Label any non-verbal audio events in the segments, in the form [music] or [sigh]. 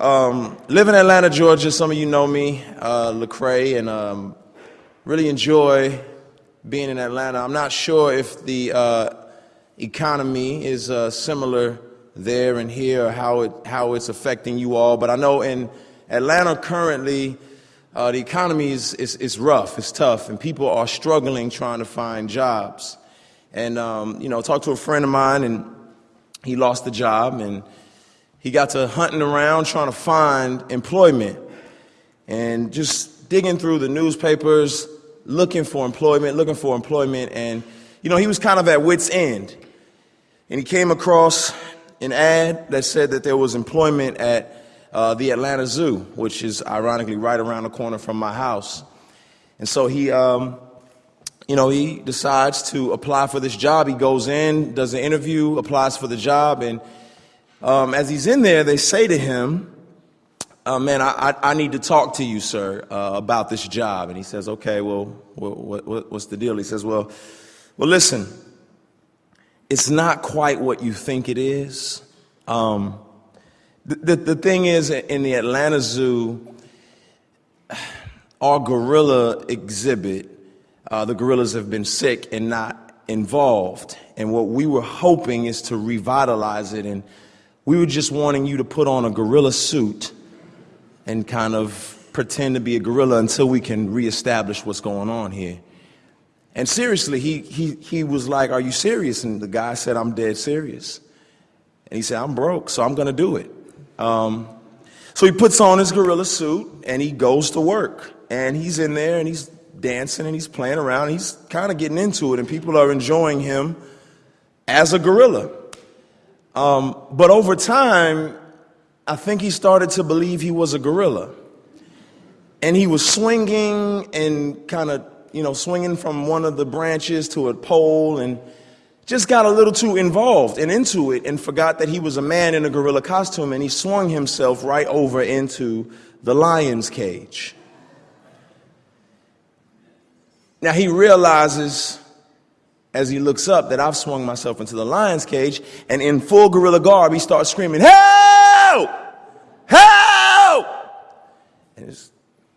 Um, live in Atlanta, Georgia. Some of you know me, uh, Lecrae, and um, really enjoy being in Atlanta. I'm not sure if the uh, economy is uh, similar there and here, or how it how it's affecting you all. But I know in Atlanta currently, uh, the economy is, is is rough, it's tough, and people are struggling trying to find jobs. And um, you know, talked to a friend of mine, and he lost the job, and he got to hunting around trying to find employment and just digging through the newspapers, looking for employment, looking for employment. And, you know, he was kind of at wit's end. And he came across an ad that said that there was employment at uh, the Atlanta Zoo, which is ironically right around the corner from my house. And so he, um, you know, he decides to apply for this job. He goes in, does an interview, applies for the job, and um, as he's in there, they say to him, uh, man, I, I, need to talk to you, sir, uh, about this job. And he says, okay, well, what, what, what's the deal? He says, well, well, listen, it's not quite what you think it is. Um, the, the, the thing is, in the Atlanta Zoo, our gorilla exhibit, uh, the gorillas have been sick and not involved. And what we were hoping is to revitalize it and we were just wanting you to put on a gorilla suit and kind of pretend to be a gorilla until we can reestablish what's going on here. And seriously, he, he, he was like, Are you serious? And the guy said, I'm dead serious. And he said, I'm broke, so I'm going to do it. Um, so he puts on his gorilla suit and he goes to work. And he's in there and he's dancing and he's playing around. He's kind of getting into it, and people are enjoying him as a gorilla. Um, but over time, I think he started to believe he was a gorilla. And he was swinging and kind of, you know, swinging from one of the branches to a pole and just got a little too involved and into it and forgot that he was a man in a gorilla costume and he swung himself right over into the lion's cage. Now he realizes as he looks up that I've swung myself into the lion's cage, and in full gorilla garb, he starts screaming, Help! Help! And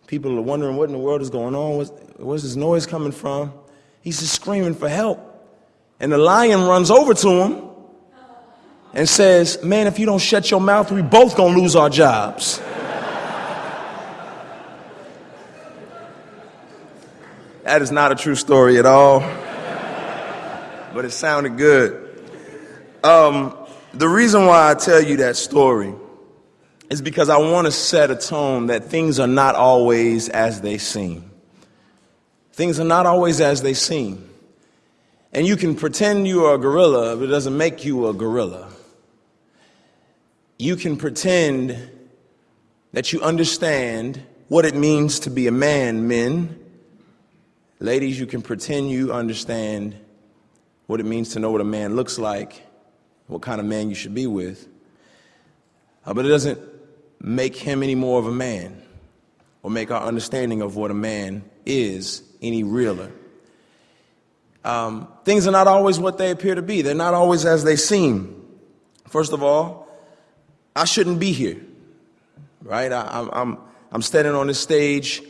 people are wondering what in the world is going on. Where's, where's this noise coming from? He's just screaming for help. And the lion runs over to him and says, Man, if you don't shut your mouth, we both gonna lose our jobs. [laughs] that is not a true story at all but it sounded good. Um, the reason why I tell you that story is because I want to set a tone that things are not always as they seem. Things are not always as they seem. And you can pretend you are a gorilla, but it doesn't make you a gorilla. You can pretend that you understand what it means to be a man, men. Ladies, you can pretend you understand what it means to know what a man looks like, what kind of man you should be with. Uh, but it doesn't make him any more of a man or make our understanding of what a man is any realer. Um, things are not always what they appear to be, they're not always as they seem. First of all, I shouldn't be here, right? I, am I'm, I'm standing on this stage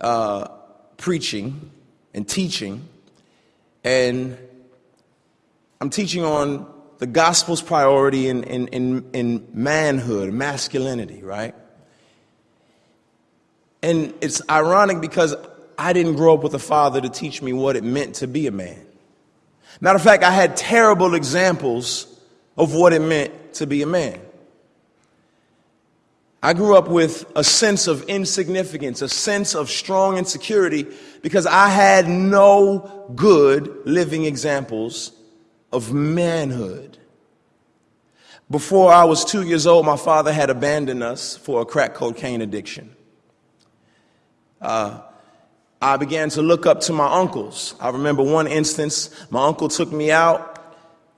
uh, preaching and teaching, and I'm teaching on the gospel's priority in, in, in, in manhood, masculinity, right? And it's ironic because I didn't grow up with a father to teach me what it meant to be a man. Matter of fact, I had terrible examples of what it meant to be a man. I grew up with a sense of insignificance, a sense of strong insecurity because I had no good living examples of manhood. Before I was two years old, my father had abandoned us for a crack cocaine addiction. Uh, I began to look up to my uncles. I remember one instance, my uncle took me out.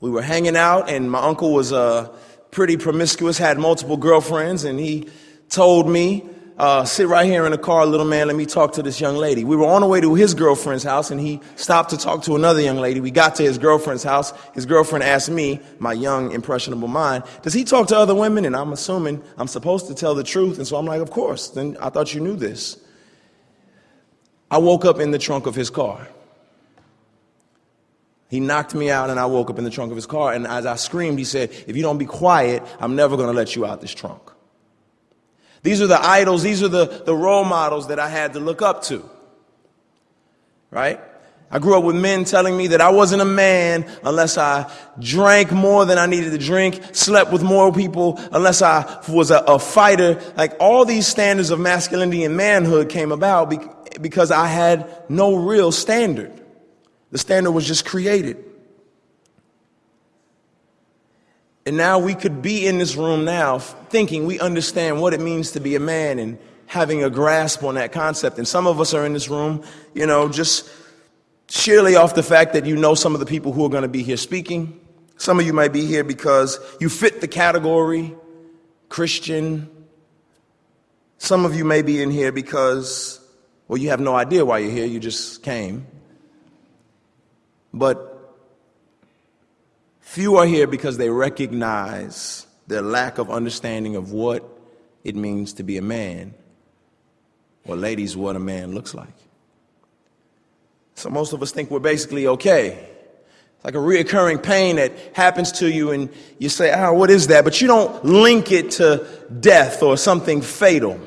We were hanging out, and my uncle was uh, pretty promiscuous, had multiple girlfriends, and he told me uh, sit right here in the car, little man, let me talk to this young lady. We were on the way to his girlfriend's house, and he stopped to talk to another young lady. We got to his girlfriend's house. His girlfriend asked me, my young, impressionable mind, does he talk to other women? And I'm assuming I'm supposed to tell the truth. And so I'm like, of course. Then I thought you knew this. I woke up in the trunk of his car. He knocked me out, and I woke up in the trunk of his car. And as I screamed, he said, If you don't be quiet, I'm never going to let you out this trunk. These are the idols, these are the, the role models that I had to look up to. Right? I grew up with men telling me that I wasn't a man unless I drank more than I needed to drink, slept with more people, unless I was a, a fighter. Like all these standards of masculinity and manhood came about because I had no real standard. The standard was just created. And now we could be in this room now thinking we understand what it means to be a man and having a grasp on that concept. And some of us are in this room, you know, just sheerly off the fact that you know some of the people who are going to be here speaking. Some of you might be here because you fit the category Christian. Some of you may be in here because, well, you have no idea why you're here, you just came. But Few are here because they recognize their lack of understanding of what it means to be a man, or ladies, what a man looks like. So most of us think we're basically okay. It's like a reoccurring pain that happens to you, and you say, oh, what is that? But you don't link it to death or something fatal.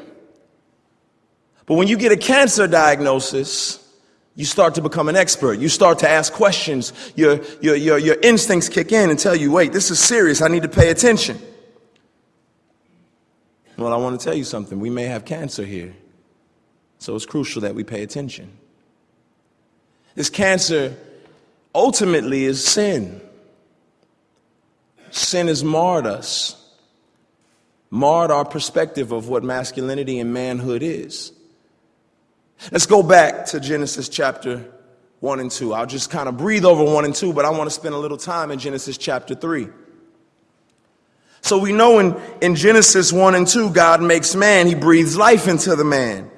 But when you get a cancer diagnosis, you start to become an expert. You start to ask questions. Your, your, your, your instincts kick in and tell you, wait, this is serious. I need to pay attention. Well, I want to tell you something. We may have cancer here. So it's crucial that we pay attention. This cancer ultimately is sin. Sin has marred us, marred our perspective of what masculinity and manhood is. Let's go back to Genesis chapter 1 and 2. I'll just kind of breathe over 1 and 2, but I want to spend a little time in Genesis chapter 3. So we know in, in Genesis 1 and 2, God makes man, he breathes life into the man.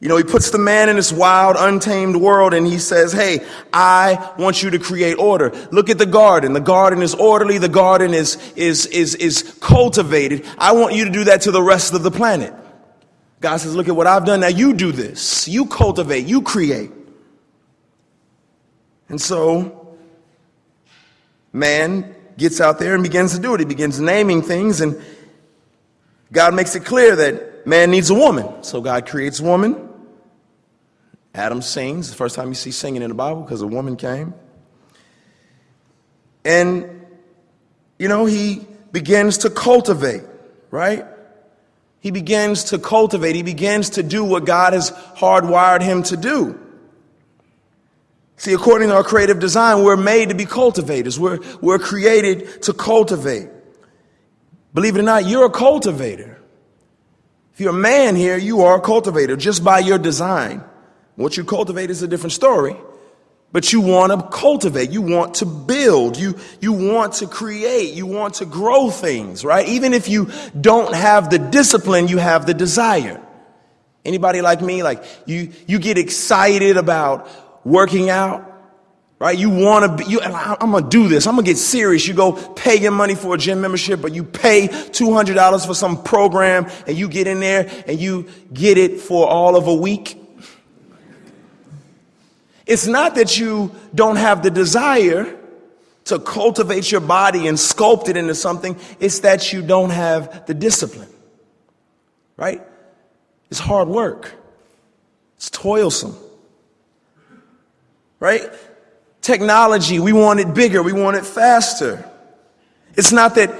You know, he puts the man in this wild, untamed world and he says, Hey, I want you to create order. Look at the garden. The garden is orderly. The garden is, is, is, is cultivated. I want you to do that to the rest of the planet. God says, Look at what I've done. Now you do this. You cultivate, you create. And so, man gets out there and begins to do it. He begins naming things, and God makes it clear that man needs a woman. So, God creates woman. Adam sings, the first time you see singing in the Bible because a woman came. And, you know, he begins to cultivate, right? He begins to cultivate, he begins to do what God has hardwired him to do. See, according to our creative design, we're made to be cultivators. We're, we're created to cultivate. Believe it or not, you're a cultivator. If you're a man here, you are a cultivator just by your design. What you cultivate is a different story but you want to cultivate you want to build you you want to create you want to grow things right? Even if you don't have the discipline you have the desire. Anybody like me? Like you you get excited about working out right? You want to be you i'm gonna do this. I'm gonna get serious. You go pay your money for a gym membership but you pay $200 for some program and you get in there and you get it for all of a week it's not that you don't have the desire to cultivate your body and sculpt it into something, it's that you don't have the discipline. Right? It's hard work, it's toilsome. Right? Technology, we want it bigger, we want it faster. It's not that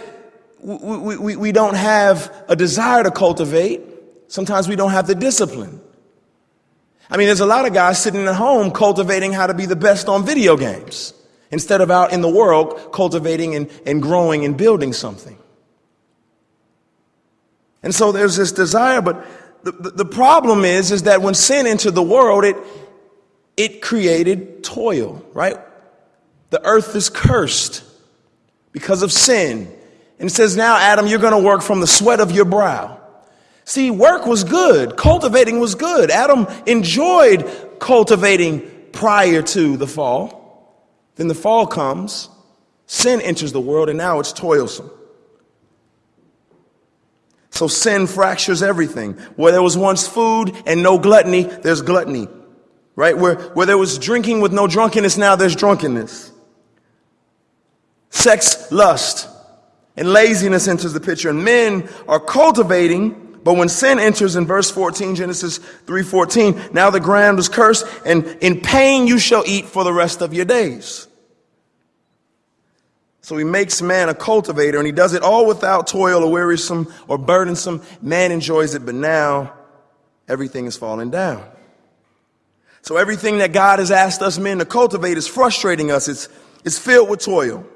we, we, we don't have a desire to cultivate, sometimes we don't have the discipline. I mean, there's a lot of guys sitting at home cultivating how to be the best on video games instead of out in the world cultivating and, and growing and building something. And so there's this desire, but the, the, the problem is, is that when sin entered the world, it, it created toil, right? The earth is cursed because of sin. And it says, now, Adam, you're going to work from the sweat of your brow. See, work was good, cultivating was good. Adam enjoyed cultivating prior to the fall. Then the fall comes, sin enters the world, and now it's toilsome. So sin fractures everything. Where there was once food and no gluttony, there's gluttony. Right? Where, where there was drinking with no drunkenness, now there's drunkenness. Sex, lust, and laziness enters the picture. And men are cultivating but when sin enters in verse 14, Genesis 3:14, now the ground is cursed, and in pain you shall eat for the rest of your days. So he makes man a cultivator, and he does it all without toil or wearisome or burdensome. Man enjoys it, but now everything is falling down. So everything that God has asked us men to cultivate is frustrating us. It's, it's filled with toil.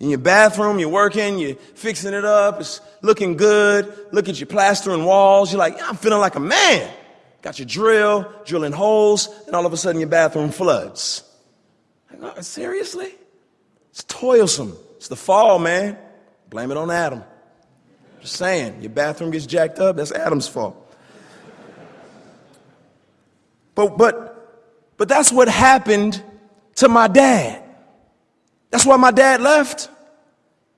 In your bathroom, you're working, you're fixing it up, it's looking good. Look at your plastering walls. You're like, I'm feeling like a man. Got your drill, drilling holes, and all of a sudden your bathroom floods. Oh, seriously? It's toilsome. It's the fall, man. Blame it on Adam. Just saying, your bathroom gets jacked up, that's Adam's fault. But but but that's what happened to my dad. That's why my dad left.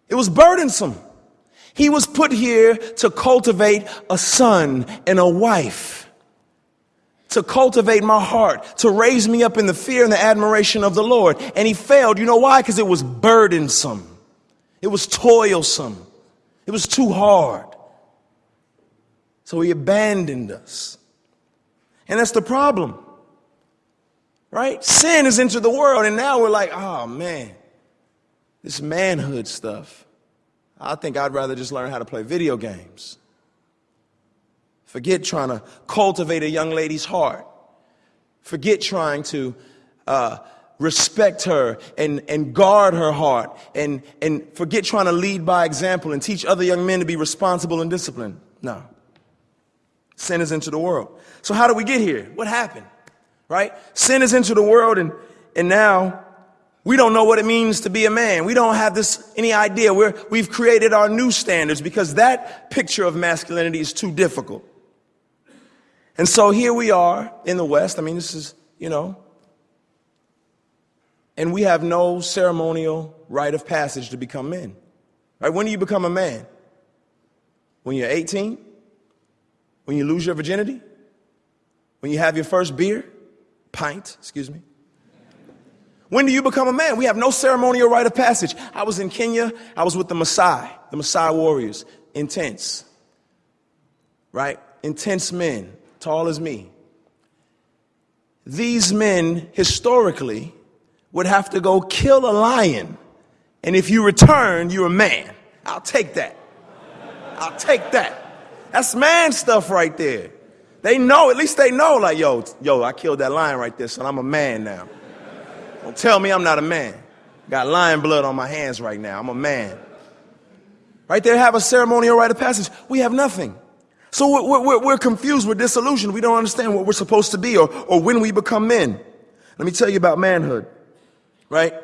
It was burdensome. He was put here to cultivate a son and a wife, to cultivate my heart, to raise me up in the fear and the admiration of the Lord. And he failed. You know why? Because it was burdensome, it was toilsome, it was too hard. So he abandoned us. And that's the problem, right? Sin has entered the world, and now we're like, oh man, this manhood stuff. I think I'd rather just learn how to play video games. Forget trying to cultivate a young lady's heart. Forget trying to uh, respect her and, and guard her heart. And, and forget trying to lead by example and teach other young men to be responsible and disciplined. No. Sin has into the world. So, how do we get here? What happened? Right? Sin has into the world, and, and now we don't know what it means to be a man. We don't have this any idea. We're, we've created our new standards because that picture of masculinity is too difficult. And so here we are in the West. I mean, this is, you know, and we have no ceremonial rite of passage to become men. Right? When do you become a man? When you're 18? When you lose your virginity? When you have your first beer? Pint, excuse me. When do you become a man? We have no ceremonial rite of passage. I was in Kenya. I was with the Maasai, the Maasai warriors. Intense. Right? Intense men, tall as me. These men, historically, would have to go kill a lion. And if you return, you're a man. I'll take that. I'll take that. That's man stuff right there. They know, at least they know, like, yo, yo, I killed that lion right there, son. I'm a man now. Don't tell me I'm not a man. Got lion blood on my hands right now. I'm a man. Right there, have a ceremonial rite of passage. We have nothing. So we're, we're, we're, confused, we're disillusioned. We don't understand what we're supposed to be or, or when we become men. Let me tell you about manhood, right?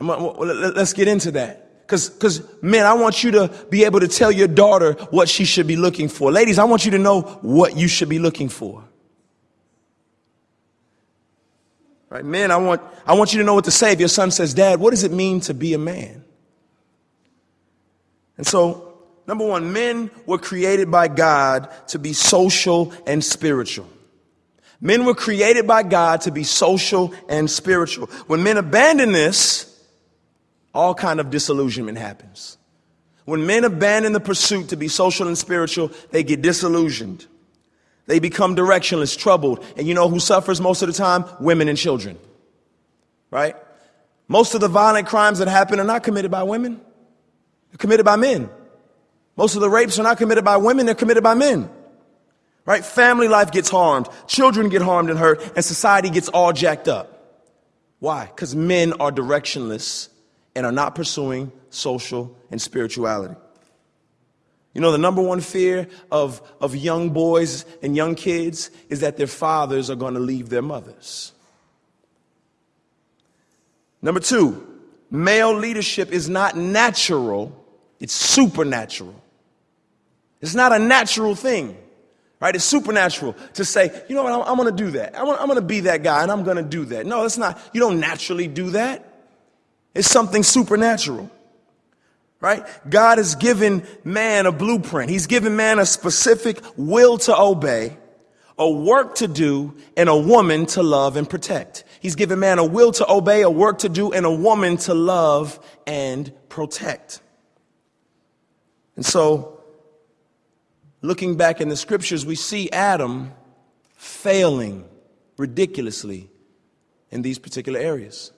let's get into that. Because, because, men, I want you to be able to tell your daughter what she should be looking for. Ladies, I want you to know what you should be looking for. Right? Men, I want, I want you to know what to say. If your son says, Dad, what does it mean to be a man? And so, number one, men were created by God to be social and spiritual. Men were created by God to be social and spiritual. When men abandon this, all kind of disillusionment happens. When men abandon the pursuit to be social and spiritual, they get disillusioned. They become directionless, troubled. And you know who suffers most of the time? Women and children. Right? Most of the violent crimes that happen are not committed by women, they're committed by men. Most of the rapes are not committed by women, they're committed by men. Right? Family life gets harmed, children get harmed and hurt, and society gets all jacked up. Why? Because men are directionless and are not pursuing social and spirituality. You know, the number one fear of, of young boys and young kids is that their fathers are going to leave their mothers. Number two, male leadership is not natural, it's supernatural. It's not a natural thing, right? It's supernatural to say, you know what, I'm, I'm going to do that. I'm, I'm going to be that guy and I'm going to do that. No, that's not. You don't naturally do that. It's something supernatural, right? God has given man a blueprint. He's given man a specific will to obey, a work to do, and a woman to love and protect. He's given man a will to obey, a work to do, and a woman to love and protect. And so, looking back in the scriptures, we see Adam failing ridiculously in these particular areas.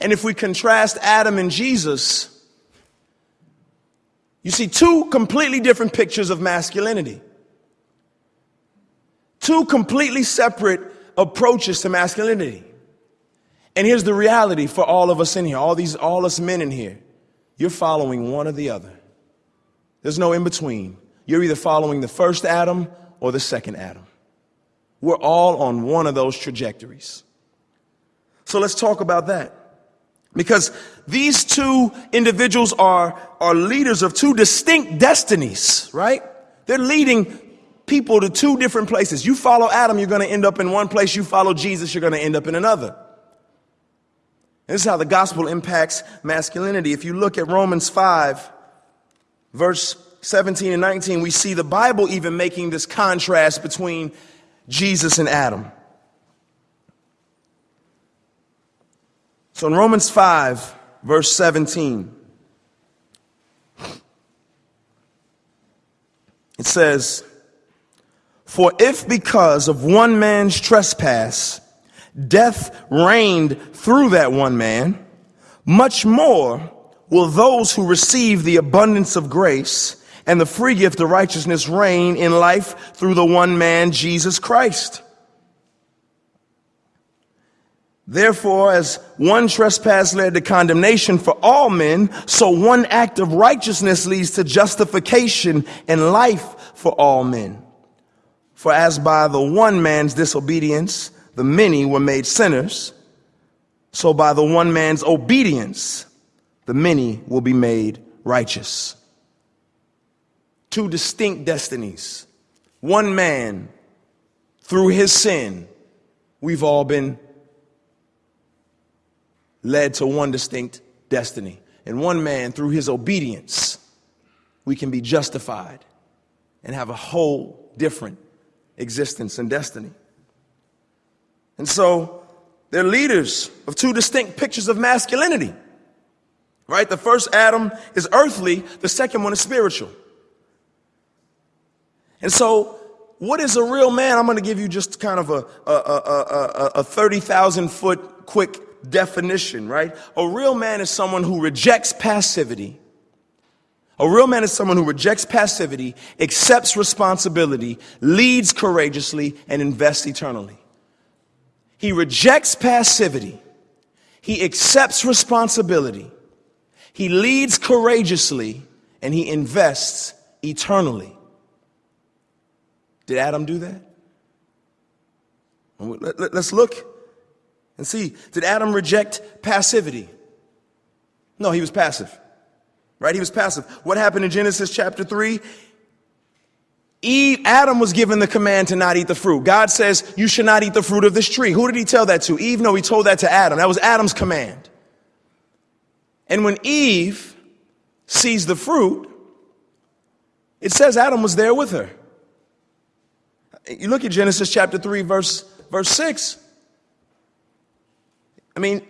And if we contrast Adam and Jesus, you see two completely different pictures of masculinity. Two completely separate approaches to masculinity. And here's the reality for all of us in here, all these all us men in here. You're following one or the other. There's no in between. You're either following the first Adam or the second Adam. We're all on one of those trajectories. So let's talk about that. Because these two individuals are, are leaders of two distinct destinies, right? They're leading people to two different places. You follow Adam, you're going to end up in one place. You follow Jesus, you're going to end up in another. And this is how the gospel impacts masculinity. If you look at Romans 5, verse 17 and 19, we see the Bible even making this contrast between Jesus and Adam. So in Romans 5, verse 17, it says, For if because of one man's trespass, death reigned through that one man, much more will those who receive the abundance of grace and the free gift of righteousness reign in life through the one man, Jesus Christ. Therefore, as one trespass led to condemnation for all men, so one act of righteousness leads to justification and life for all men. For as by the one man's disobedience, the many were made sinners, so by the one man's obedience, the many will be made righteous. Two distinct destinies. One man, through his sin, we've all been led to one distinct destiny. And one man, through his obedience, we can be justified and have a whole different existence and destiny. And so they're leaders of two distinct pictures of masculinity. Right? The first Adam is earthly, the second one is spiritual. And so, what is a real man? I'm going to give you just kind of a, a, a, a 30,000 foot quick definition, right? A real man is someone who rejects passivity. A real man is someone who rejects passivity, accepts responsibility, leads courageously, and invests eternally. He rejects passivity. He accepts responsibility. He leads courageously and he invests eternally. Did Adam do that? Let's look and see, did Adam reject passivity? No, he was passive. Right? He was passive. What happened in Genesis chapter 3? Eve, Adam was given the command to not eat the fruit. God says, You should not eat the fruit of this tree. Who did he tell that to? Eve? No, he told that to Adam. That was Adam's command. And when Eve sees the fruit, it says Adam was there with her. You look at Genesis chapter 3, verse, verse 6. I mean,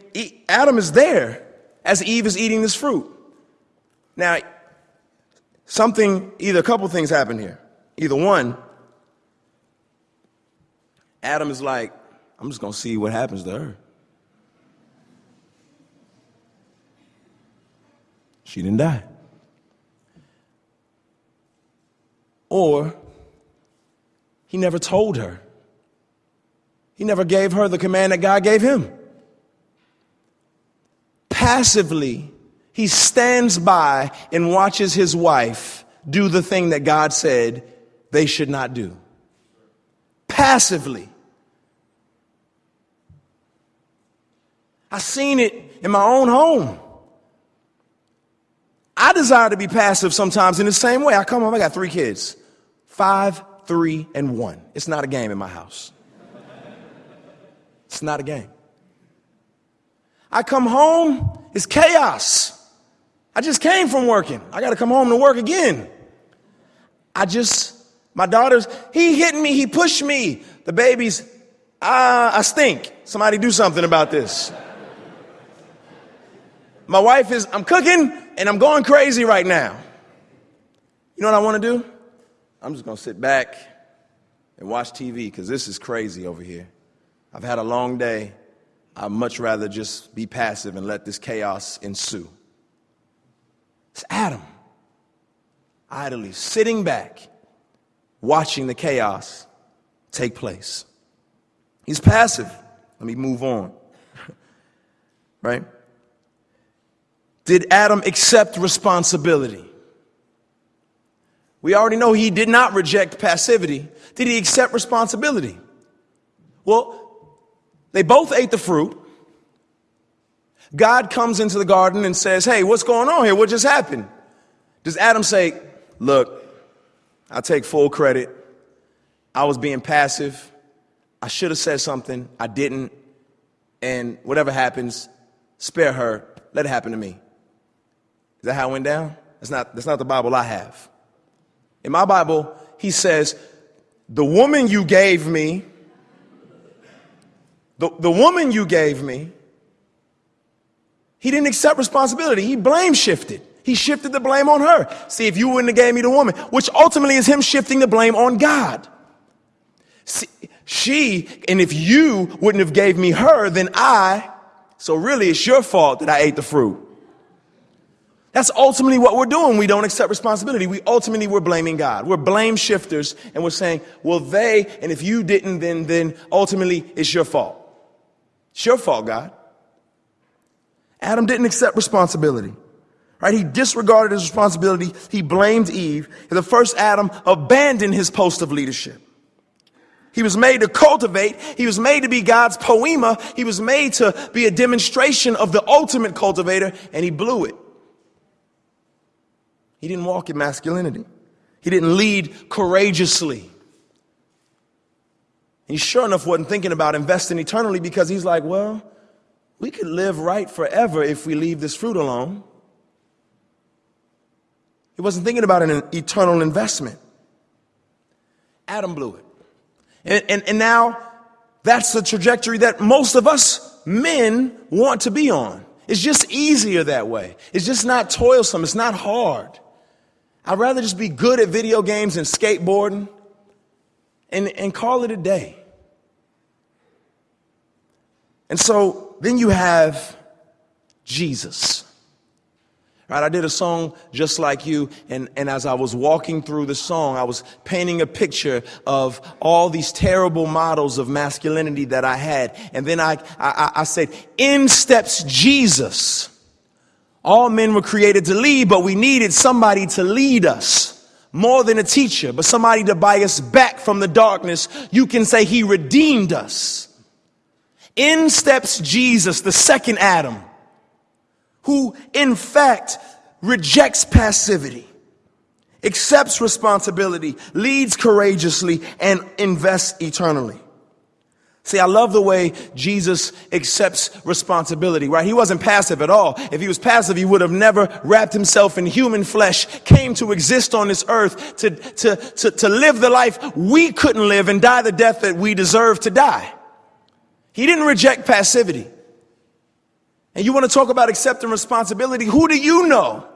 Adam is there as Eve is eating this fruit. Now, something, either a couple things happen here. Either one, Adam is like, I'm just going to see what happens to her. She didn't die. Or he never told her. He never gave her the command that God gave him passively, he stands by and watches his wife do the thing that God said they should not do. Passively. I've seen it in my own home. I desire to be passive sometimes in the same way. I come home, I got three kids five, three, and one. It's not a game in my house. It's not a game. I come home, it's chaos. I just came from working. I got to come home to work again. I just, my daughter's, he hit me, he pushed me. The baby's, uh, I stink. Somebody do something about this. My wife is, I'm cooking and I'm going crazy right now. You know what I want to do? I'm just going to sit back and watch TV because this is crazy over here. I've had a long day. I'd much rather just be passive and let this chaos ensue. It's Adam, idly sitting back, watching the chaos take place. He's passive. Let me move on. [laughs] right? Did Adam accept responsibility? We already know he did not reject passivity. Did he accept responsibility? Well, they both ate the fruit. God comes into the garden and says, Hey, what's going on here? What just happened? Does Adam say, Look, I take full credit. I was being passive. I should have said something. I didn't. And whatever happens, spare her. Let it happen to me. Is that how it went down? That's not, that's not the Bible I have. In my Bible, he says, The woman you gave me, the, the woman you gave me, he didn't accept responsibility. He blame shifted. He shifted the blame on her. See, if you wouldn't have gave me the woman, which ultimately is him shifting the blame on God. See, she, and if you wouldn't have gave me her, then I, so really it's your fault that I ate the fruit. That's ultimately what we're doing. We don't accept responsibility. We ultimately we're blaming God. We're blame shifters and we're saying, well, they, and if you didn't, then, then ultimately it's your fault. It's your fault, God. Adam didn't accept responsibility. Right? He disregarded his responsibility. He blamed Eve. The first Adam abandoned his post of leadership. He was made to cultivate. He was made to be God's poema. He was made to be a demonstration of the ultimate cultivator, and he blew it. He didn't walk in masculinity. He didn't lead courageously. He sure enough wasn't thinking about investing eternally because he's like, well, we could live right forever if we leave this fruit alone. He wasn't thinking about an eternal investment. Adam blew it. And, and, and now that's the trajectory that most of us men want to be on. It's just easier that way. It's just not toilsome. It's not hard. I'd rather just be good at video games and skateboarding and, and call it a day. And so then you have Jesus. Right, I did a song just like you, and, and as I was walking through the song, I was painting a picture of all these terrible models of masculinity that I had. And then I, I, I said, in steps Jesus. All men were created to lead, but we needed somebody to lead us. More than a teacher, but somebody to buy us back from the darkness. You can say he redeemed us. In steps Jesus, the second Adam who in fact rejects passivity, accepts responsibility, leads courageously, and invests eternally. See, I love the way Jesus accepts responsibility, right? He wasn't passive at all. If he was passive, he would have never wrapped himself in human flesh, came to exist on this earth to, to, to, to live the life we couldn't live and die the death that we deserve to die. He didn't reject passivity. And you want to talk about accepting responsibility? Who do you know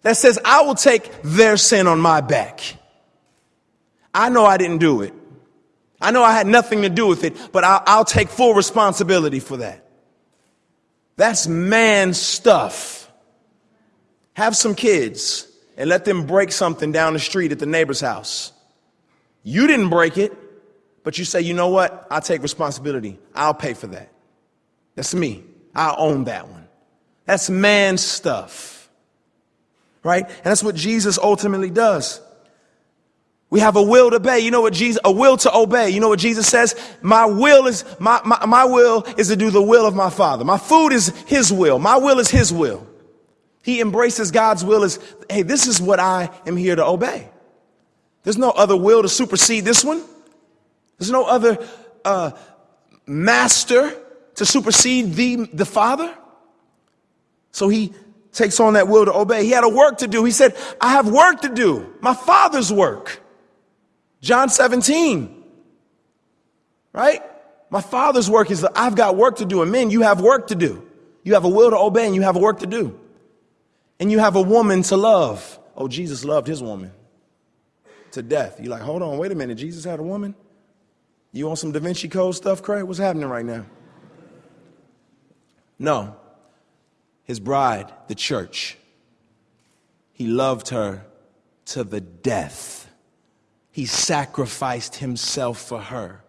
that says, I will take their sin on my back? I know I didn't do it. I know I had nothing to do with it, but I'll, I'll take full responsibility for that. That's man stuff. Have some kids and let them break something down the street at the neighbor's house. You didn't break it, but you say, you know what? I'll take responsibility. I'll pay for that. That's me. I own that one. That's man stuff. Right? And that's what Jesus ultimately does. We have a will to obey. You know what Jesus, a will to obey. You know what Jesus says? My will is, my, my, my will is to do the will of my Father. My food is His will. My will is His will. He embraces God's will as, hey, this is what I am here to obey. There's no other will to supersede this one. There's no other uh, master to supersede the, the Father. So he takes on that will to obey. He had a work to do. He said, I have work to do, my Father's work. John 17, right? My Father's work is that I've got work to do. And men, you have work to do. You have a will to obey and you have a work to do. And you have a woman to love. Oh, Jesus loved his woman to death. You're like, hold on, wait a minute. Jesus had a woman? You on some Da Vinci Code stuff, Craig? What's happening right now? No. His bride, the church. He loved her to the death. He sacrificed himself for her.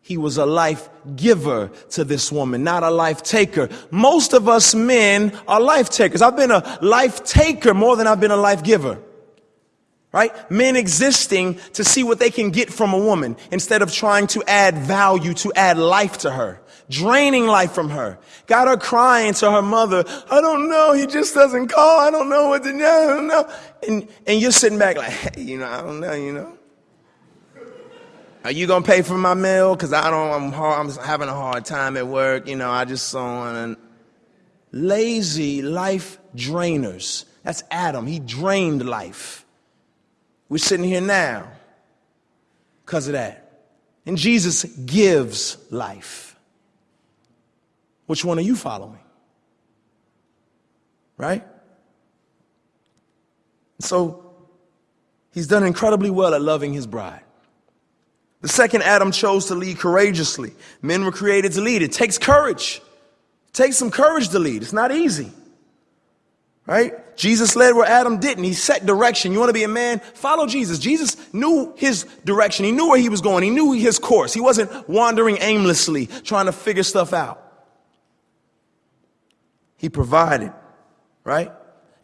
He was a life giver to this woman, not a life taker. Most of us men are life takers. I've been a life taker more than I've been a life giver. Right? Men existing to see what they can get from a woman instead of trying to add value, to add life to her. Draining life from her. Got her crying to her mother. I don't know. He just doesn't call. I don't know what to do. I don't know. And, and you're sitting back like, hey, you know, I don't know, you know. Are you gonna pay for my meal? Cause I don't. I'm hard, I'm having a hard time at work. You know, I just saw an lazy life drainers. That's Adam. He drained life. We're sitting here now because of that. And Jesus gives life. Which one are you following? Right? So he's done incredibly well at loving his bride. The second Adam chose to lead courageously. Men were created to lead. It takes courage. It takes some courage to lead. It's not easy. Right? Jesus led where Adam didn't. He set direction. You want to be a man? Follow Jesus. Jesus knew his direction. He knew where he was going. He knew his course. He wasn't wandering aimlessly trying to figure stuff out. He provided, right?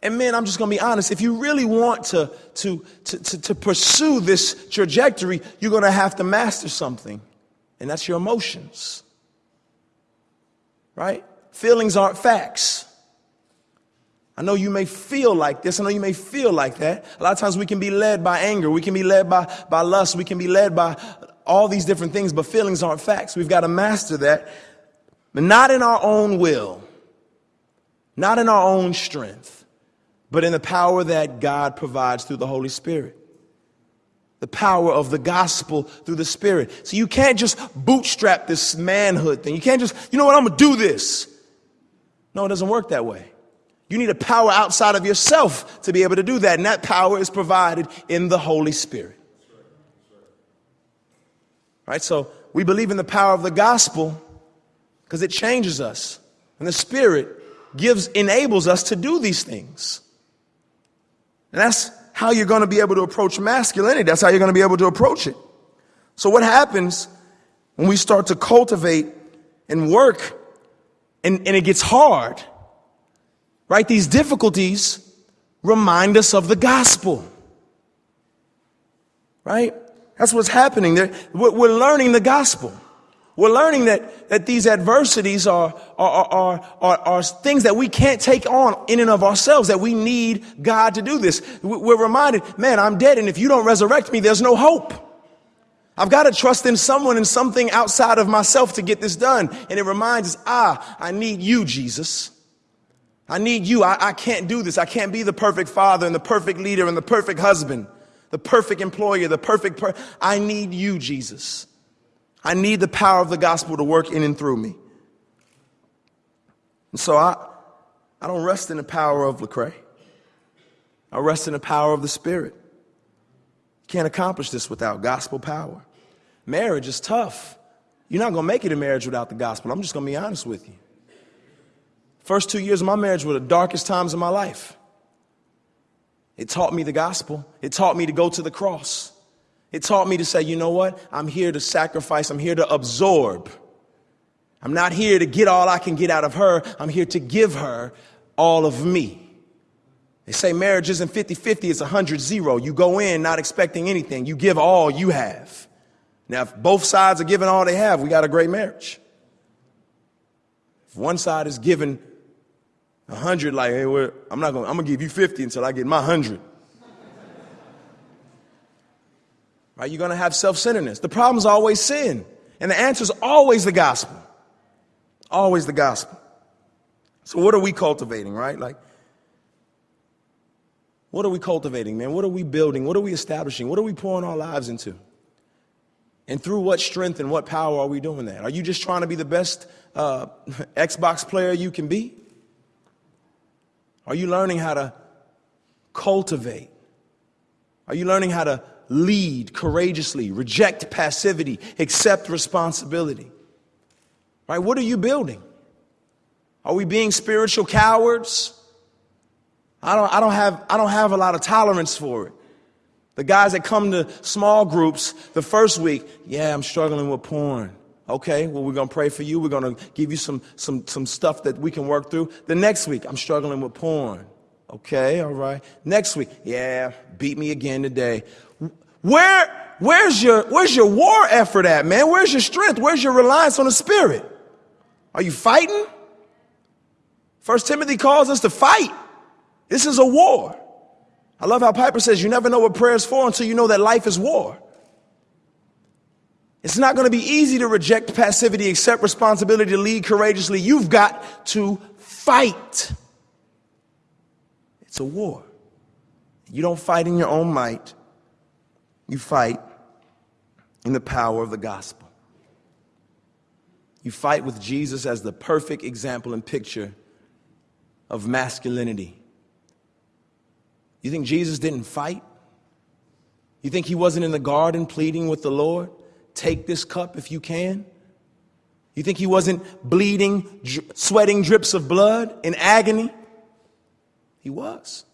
And man, I'm just going to be honest. If you really want to, to, to, to, to pursue this trajectory, you're going to have to master something, and that's your emotions. Right? Feelings aren't facts. I know you may feel like this. I know you may feel like that. A lot of times we can be led by anger. We can be led by, by lust. We can be led by all these different things, but feelings aren't facts. We've got to master that, but not in our own will, not in our own strength but in the power that God provides through the Holy Spirit. The power of the gospel through the Spirit. So you can't just bootstrap this manhood thing. You can't just, you know what, I'm gonna do this. No, it doesn't work that way. You need a power outside of yourself to be able to do that, and that power is provided in the Holy Spirit. Right? So we believe in the power of the gospel because it changes us. And the Spirit gives, enables us to do these things. And that's how you're going to be able to approach masculinity. That's how you're going to be able to approach it. So what happens when we start to cultivate and work and, and it gets hard, right? These difficulties remind us of the gospel, right? That's what's happening. There. We're learning the gospel. We're learning that, that these adversities are, are, are, are, are things that we can't take on in and of ourselves, that we need God to do this. We're reminded, man, I'm dead, and if you don't resurrect me, there's no hope. I've got to trust in someone and something outside of myself to get this done. And it reminds us, ah, I need you, Jesus. I need you. I, I can't do this. I can't be the perfect father and the perfect leader and the perfect husband, the perfect employer, the perfect per- I need you, Jesus. I need the power of the gospel to work in and through me. And so I, I don't rest in the power of Lecrae. I rest in the power of the Spirit. Can't accomplish this without gospel power. Marriage is tough. You're not going to make it in marriage without the gospel. I'm just going to be honest with you. First two years of my marriage were the darkest times of my life. It taught me the gospel. It taught me to go to the cross. It taught me to say, you know what? I'm here to sacrifice. I'm here to absorb. I'm not here to get all I can get out of her. I'm here to give her all of me. They say marriage isn't 50 50, it's 100 0. You go in not expecting anything, you give all you have. Now, if both sides are giving all they have, we got a great marriage. If one side is giving A hundred, like, hey, I'm not gonna, I'm gonna give you 50 until I get my hundred. right? You're gonna have self-centeredness. The problem is always sin. And the answer is always the gospel. Always the gospel. So what are we cultivating, right? Like, what are we cultivating, man? What are we building? What are we establishing? What are we pouring our lives into? And through what strength and what power are we doing that? Are you just trying to be the best uh, [laughs] Xbox player you can be? Are you learning how to cultivate? Are you learning how to lead courageously, reject passivity, accept responsibility? Right? What are you building? Are we being spiritual cowards? I don't, I don't, have, I don't have a lot of tolerance for it. The guys that come to small groups the first week, yeah, I'm struggling with porn. Okay, well, we're going to pray for you. We're going to give you some, some, some stuff that we can work through. The next week, I'm struggling with porn. Okay, all right. Next week, yeah, beat me again today. Where, where's your, where's your war effort at, man? Where's your strength? Where's your reliance on the Spirit? Are you fighting? First Timothy calls us to fight. This is a war. I love how Piper says you never know what prayer is for until you know that life is war. It's not going to be easy to reject passivity, accept responsibility, to lead courageously. You've got to fight. It's a war. You don't fight in your own might, you fight in the power of the gospel. You fight with Jesus as the perfect example and picture of masculinity. You think Jesus didn't fight? You think he wasn't in the garden pleading with the Lord? Take this cup if you can. You think he wasn't bleeding, sweating drips of blood in agony? He was.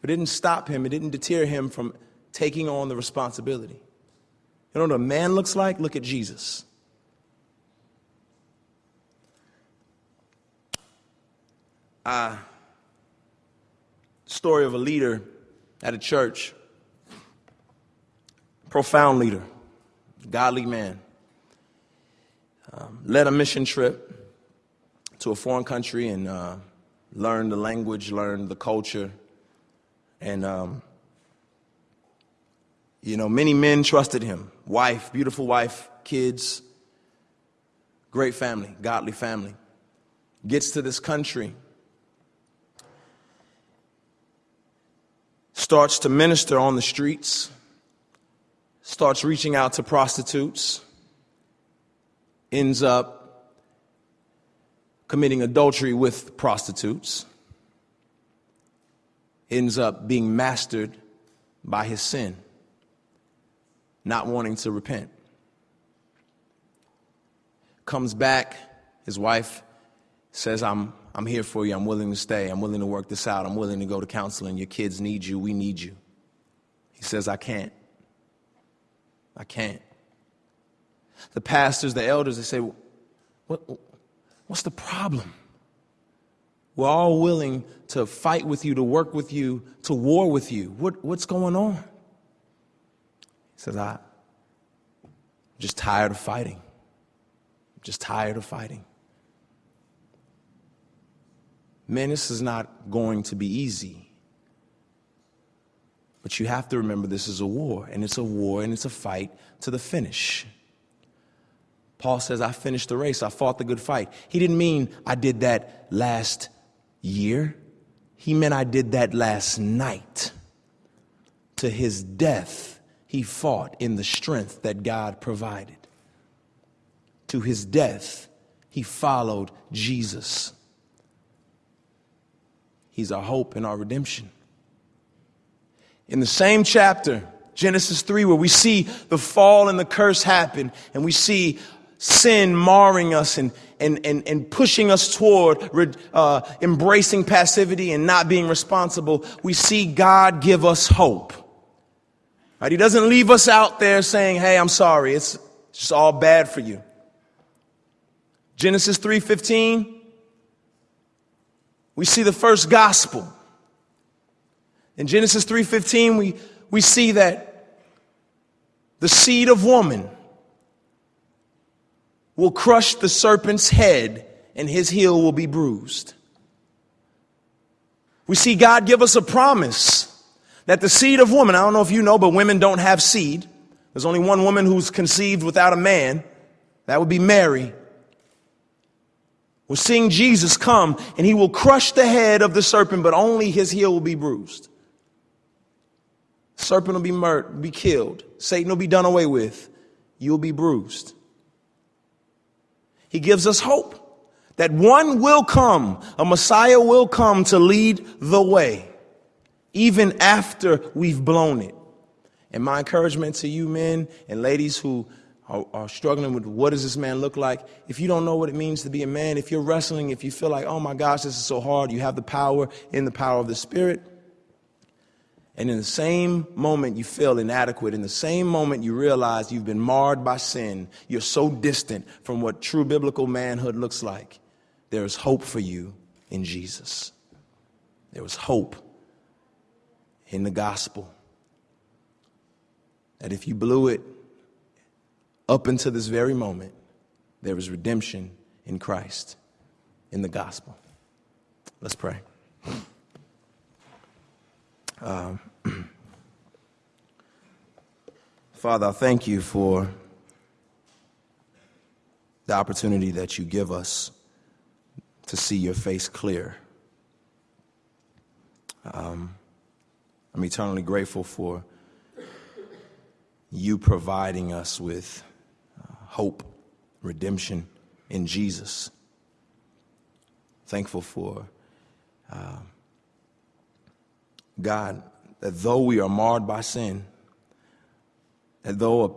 But it didn't stop him, it didn't deter him from taking on the responsibility. You know what a man looks like? Look at Jesus. Uh, story of a leader at a church, profound leader godly man, um, led a mission trip to a foreign country and uh, learned the language, learned the culture, and um, you know, many men trusted him. Wife, beautiful wife, kids, great family, godly family. Gets to this country, starts to minister on the streets starts reaching out to prostitutes, ends up committing adultery with prostitutes, ends up being mastered by his sin, not wanting to repent. Comes back, his wife says, I'm, I'm here for you, I'm willing to stay, I'm willing to work this out, I'm willing to go to counseling, your kids need you, we need you. He says, I can't. I can't. The pastors, the elders, they say, what, What's the problem? We're all willing to fight with you, to work with you, to war with you. What, what's going on? He says, I, am just tired of fighting. I'm just tired of fighting. Man, this is not going to be easy. But you have to remember this is a war, and it's a war and it's a fight to the finish. Paul says, I finished the race, I fought the good fight. He didn't mean I did that last year, he meant I did that last night. To his death, he fought in the strength that God provided. To his death, he followed Jesus. He's our hope and our redemption in the same chapter, Genesis 3, where we see the fall and the curse happen, and we see sin marring us and, and, and, and pushing us toward uh, embracing passivity and not being responsible, we see God give us hope. Right? He doesn't leave us out there saying, hey, I'm sorry, it's just all bad for you. Genesis 3:15 we see the first gospel in Genesis 3:15 we we see that the seed of woman will crush the serpent's head and his heel will be bruised. We see God give us a promise that the seed of woman, I don't know if you know, but women don't have seed. There's only one woman who's conceived without a man. That would be Mary. We're seeing Jesus come and he will crush the head of the serpent, but only his heel will be bruised. Serpent will be murdered, be killed. Satan will be done away with. You'll be bruised. He gives us hope that one will come, a Messiah will come to lead the way, even after we've blown it. And my encouragement to you men and ladies who are, are, struggling with what does this man look like, if you don't know what it means to be a man, if you're wrestling, if you feel like, oh my gosh, this is so hard, you have the power in the power of the Spirit. And in the same moment you feel inadequate, in the same moment you realize you've been marred by sin, you're so distant from what true biblical manhood looks like, there is hope for you in Jesus. There was hope in the gospel. That if you blew it up until this very moment, there is redemption in Christ, in the gospel. Let's pray. Um, [clears throat] Father, I thank you for the opportunity that you give us to see your face clear. Um, I'm eternally grateful for you providing us with uh, hope, redemption in Jesus. Thankful for uh, God that though we are marred by sin, that though a,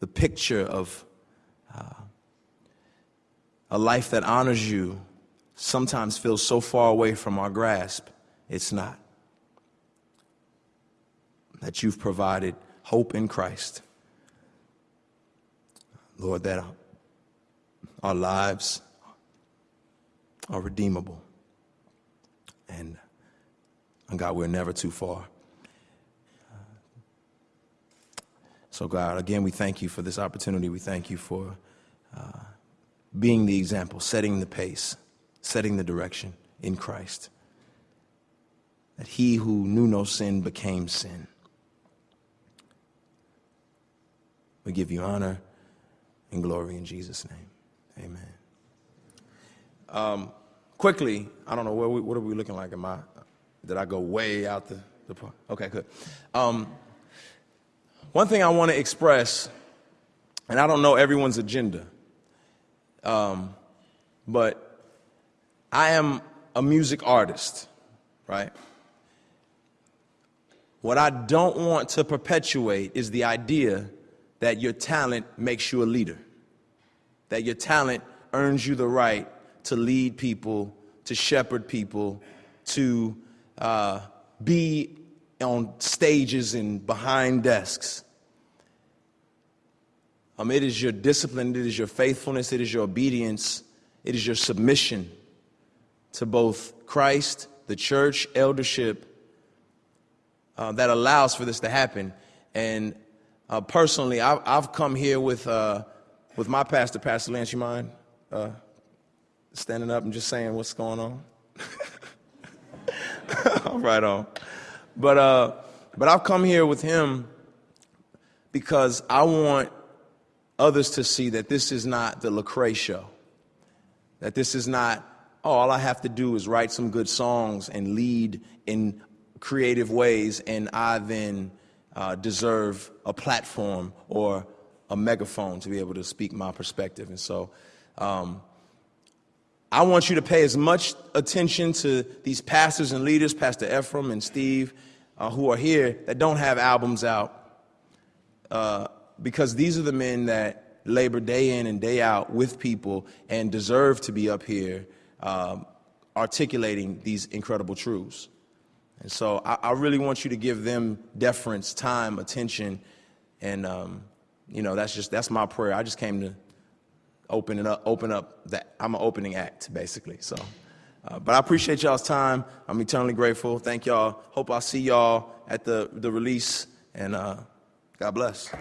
the picture of uh, a life that honors you sometimes feels so far away from our grasp, it's not. That you've provided hope in Christ. Lord, that our lives are redeemable. And, and God, we're never too far. So, God, again, we thank you for this opportunity. We thank you for uh, being the example, setting the pace, setting the direction in Christ. That he who knew no sin became sin. We give you honor and glory in Jesus' name. Amen. Um, quickly, I don't know where we, what are we looking like? Am I? Did I go way out the? the okay, good. Um, one thing I want to express, and I don't know everyone's agenda, um, but I am a music artist, right? What I don't want to perpetuate is the idea that your talent makes you a leader, that your talent earns you the right to lead people, to shepherd people, to uh, be on stages and behind desks. Um, it is your discipline, it is your faithfulness, it is your obedience, it is your submission to both Christ, the church, eldership uh, that allows for this to happen. And uh, personally, I've, I've, come here with, uh, with my pastor, Pastor Lance. You mind uh, standing up and just saying what's going on? [laughs] right on. But, uh, but I've come here with him because I want others to see that this is not the Lecrae show. That this is not, oh, all I have to do is write some good songs and lead in creative ways, and I then uh, deserve a platform or a megaphone to be able to speak my perspective. And so um, I want you to pay as much attention to these pastors and leaders, Pastor Ephraim and Steve, uh, who are here that don't have albums out. Uh, because these are the men that labor day in and day out with people and deserve to be up here um, articulating these incredible truths. And so I, I, really want you to give them deference, time, attention, and um, you know that's just that's my prayer. I just came to open it up, open up that I'm an opening act basically. So, uh, but I appreciate y'all's time. I'm eternally grateful. Thank y'all. Hope I'll see y'all at the the release and. Uh, God bless.